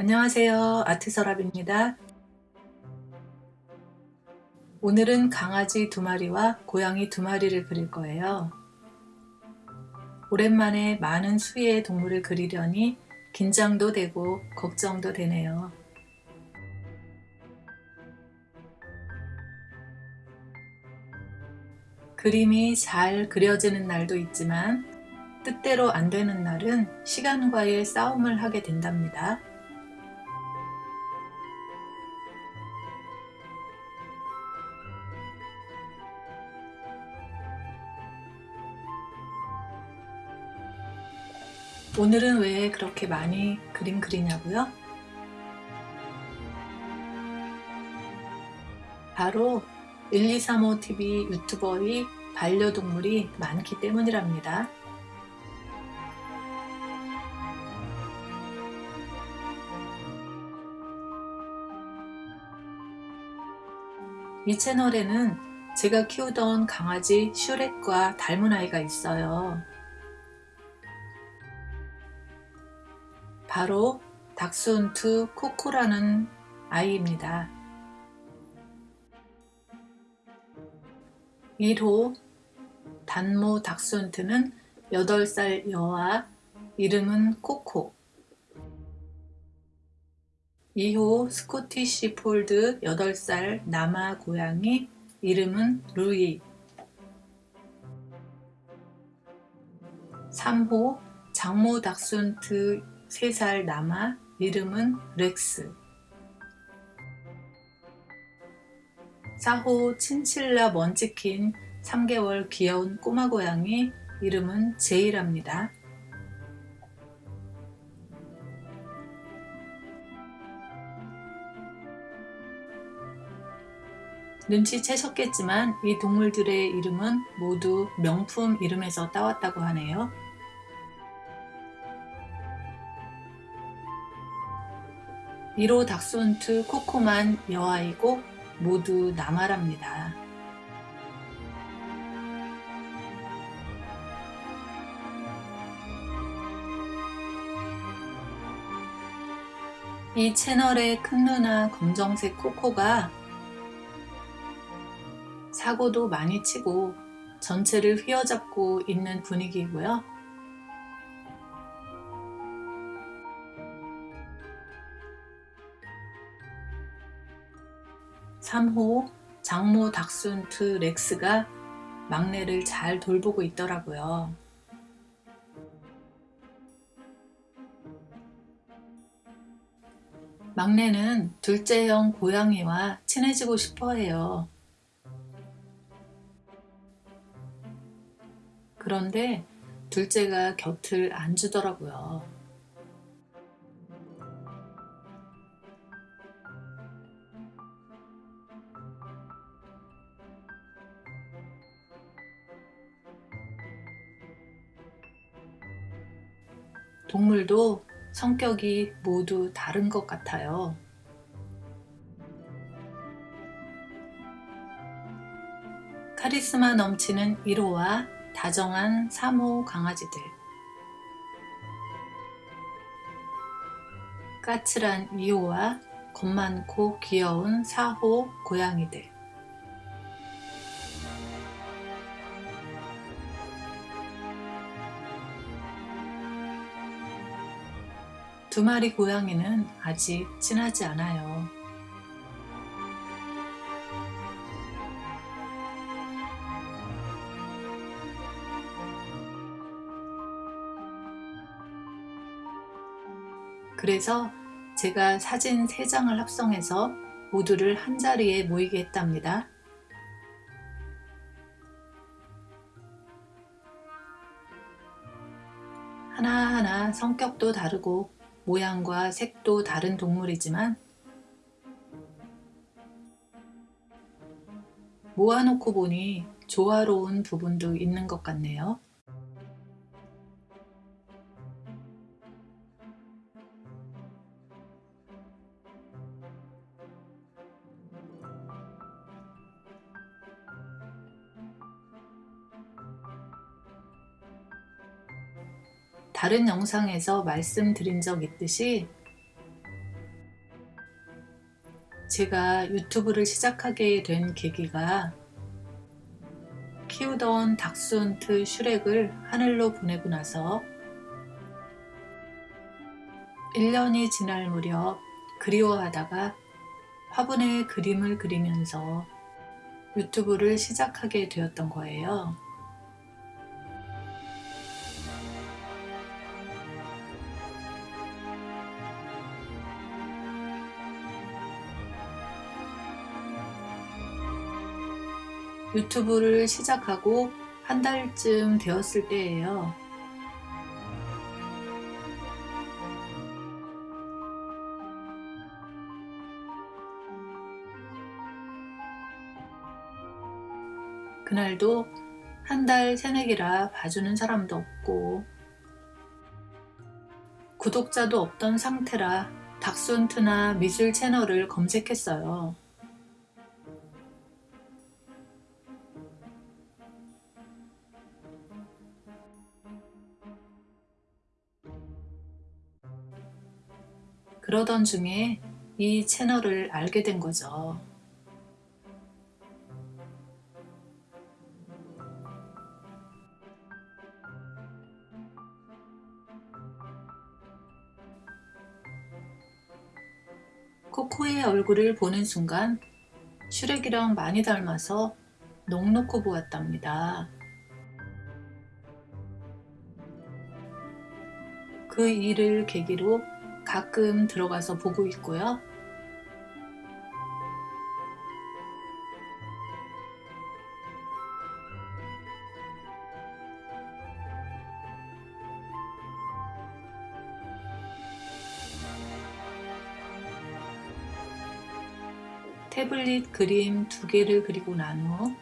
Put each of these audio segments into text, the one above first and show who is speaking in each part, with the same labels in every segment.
Speaker 1: 안녕하세요. 아트서랍입니다. 오늘은 강아지 두 마리와 고양이 두 마리를 그릴 거예요. 오랜만에 많은 수의 동물을 그리려니 긴장도 되고 걱정도 되네요. 그림이 잘 그려지는 날도 있지만 뜻대로 안 되는 날은 시간과의 싸움을 하게 된답니다. 오늘은 왜 그렇게 많이 그림 그리냐고요? 바로 1235TV 유튜버의 반려동물이 많기 때문이랍니다. 이 채널에는 제가 키우던 강아지 슈렉과 닮은 아이가 있어요. 바로 닥스훈트 코코라는 아이입니다. 1호 단모 닥스훈트는 8살 여아 이름은 코코 2호 스코티시 폴드 8살 남아 고양이 이름은 루이 3호 장모 닥스훈트 3살 남아 이름은 렉스 4호 친칠라 먼치킨 3개월 귀여운 꼬마 고양이 이름은 제이랍니다. 눈치채셨겠지만 이 동물들의 이름은 모두 명품 이름에서 따왔다고 하네요. 1호 닥스훈트 코코만 여아이고 모두 남아랍니다. 이 채널의 큰 누나 검정색 코코가 사고도 많이 치고 전체를 휘어잡고 있는 분위기고요. 3호 장모 닥순트 렉스가 막내를 잘 돌보고 있더라고요. 막내는 둘째 형 고양이와 친해지고 싶어 해요. 그런데 둘째가 곁을 안 주더라고요. 동물도 성격이 모두 다른 것 같아요. 카리스마 넘치는 1호와 다정한 3호 강아지들 까칠한 2호와 겁 많고 귀여운 4호 고양이들 두 마리 고양이는 아직 친하지 않아요. 그래서 제가 사진 3장을 합성해서 모두를 한자리에 모이게 했답니다. 하나하나 성격도 다르고 모양과 색도 다른 동물이지만 모아놓고 보니 조화로운 부분도 있는 것 같네요. 다른 영상에서 말씀드린 적 있듯이 제가 유튜브를 시작하게 된 계기가 키우던 닥스훈트 슈렉을 하늘로 보내고 나서 1년이 지날 무렵 그리워하다가 화분에 그림을 그리면서 유튜브를 시작하게 되었던 거예요. 유튜브를 시작하고 한 달쯤 되었을 때예요. 그날도 한 달 새내기라 봐주는 사람도 없고 구독자도 없던 상태라 닥순트나 미술 채널을 검색했어요. 그러던 중에 이 채널을 알게 된 거죠. 코코의 얼굴을 보는 순간 슈렉이랑 많이 닮아서 넋놓고 보았답니다. 그 일을 계기로 가끔 들어가서 보고 있고요. 태블릿 그림 두 개를 그리고 난 후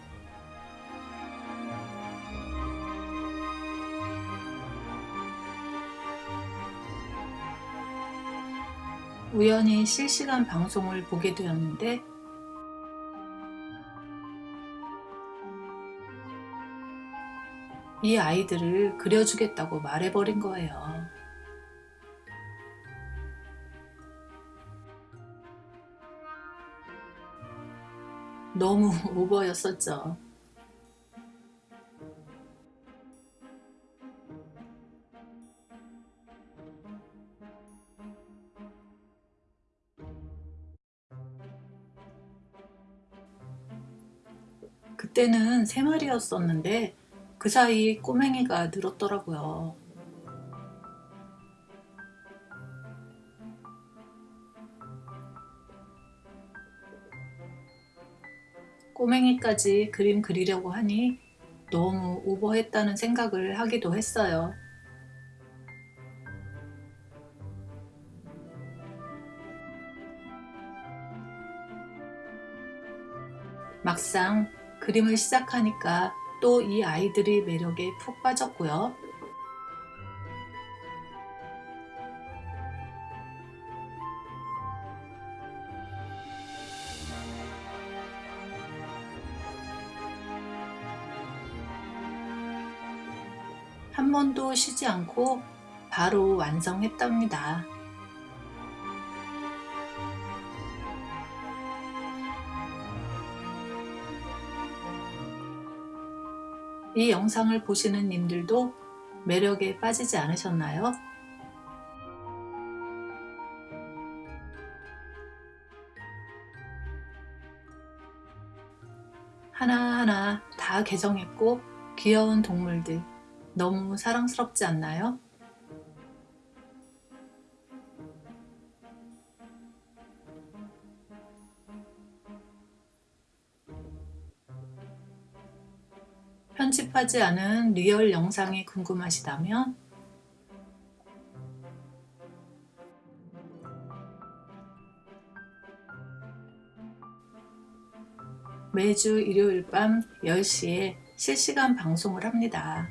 Speaker 1: 우연히 실시간 방송을 보게 되었는데 이 아이들을 그려주겠다고 말해버린 거예요. 너무 오버였었죠. 그때는 세 마리였었는데 그 사이 꼬맹이가 늘었더라고요. 꼬맹이까지 그림 그리려고 하니 너무 오버했다는 생각을 하기도 했어요. 막상 그림을 시작하니까 또 이 아이들의 매력에 푹 빠졌고요. 한 번도 쉬지 않고 바로 완성했답니다. 이 영상을 보시는 님들도 매력에 빠지지 않으셨나요? 하나하나 다 개정했고 귀여운 동물들 너무 사랑스럽지 않나요? 편집하지 않은 리얼 영상이 궁금하시다면 매주 일요일 밤 10시에 실시간 방송을 합니다.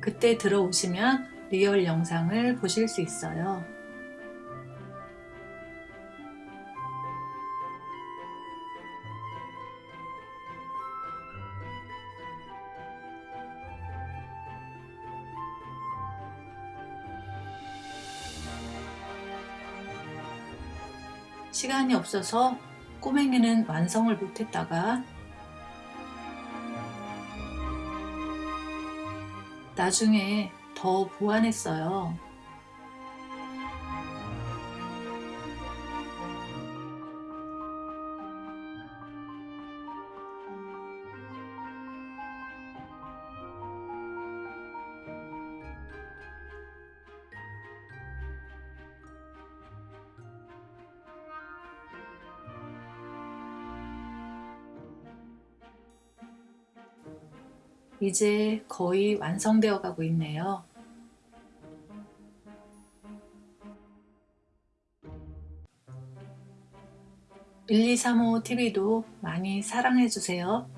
Speaker 1: 그때 들어오시면 리얼 영상을 보실 수 있어요. 시간이 없어서 꼬맹이는 완성을 못했다가 나중에 더 보완했어요. 이제 거의 완성되어 가고 있네요. (1235) TV도 많이 사랑해 주세요.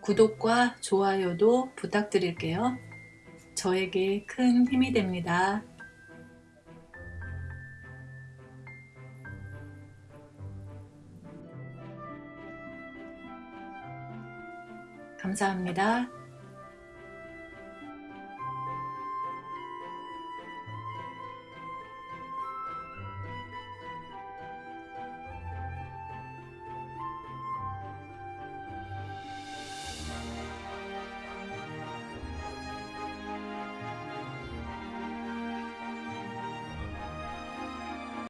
Speaker 1: 구독과 좋아요도 부탁드릴게요. 저에게 큰 힘이 됩니다. 감사합니다.